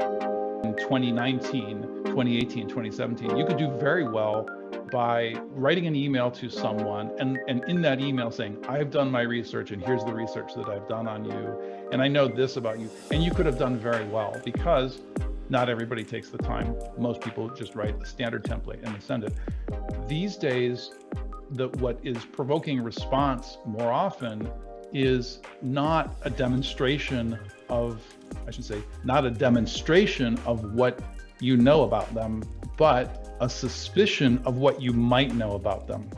in 2019, 2018, 2017, you could do very well by writing an email to someone and, and in that email saying, I've done my research and here's the research that I've done on you. And I know this about you. And you could have done very well because not everybody takes the time. Most people just write the standard template and send it. These days, the, what is provoking response more often is not a demonstration of, I should say, not a demonstration of what you know about them, but a suspicion of what you might know about them.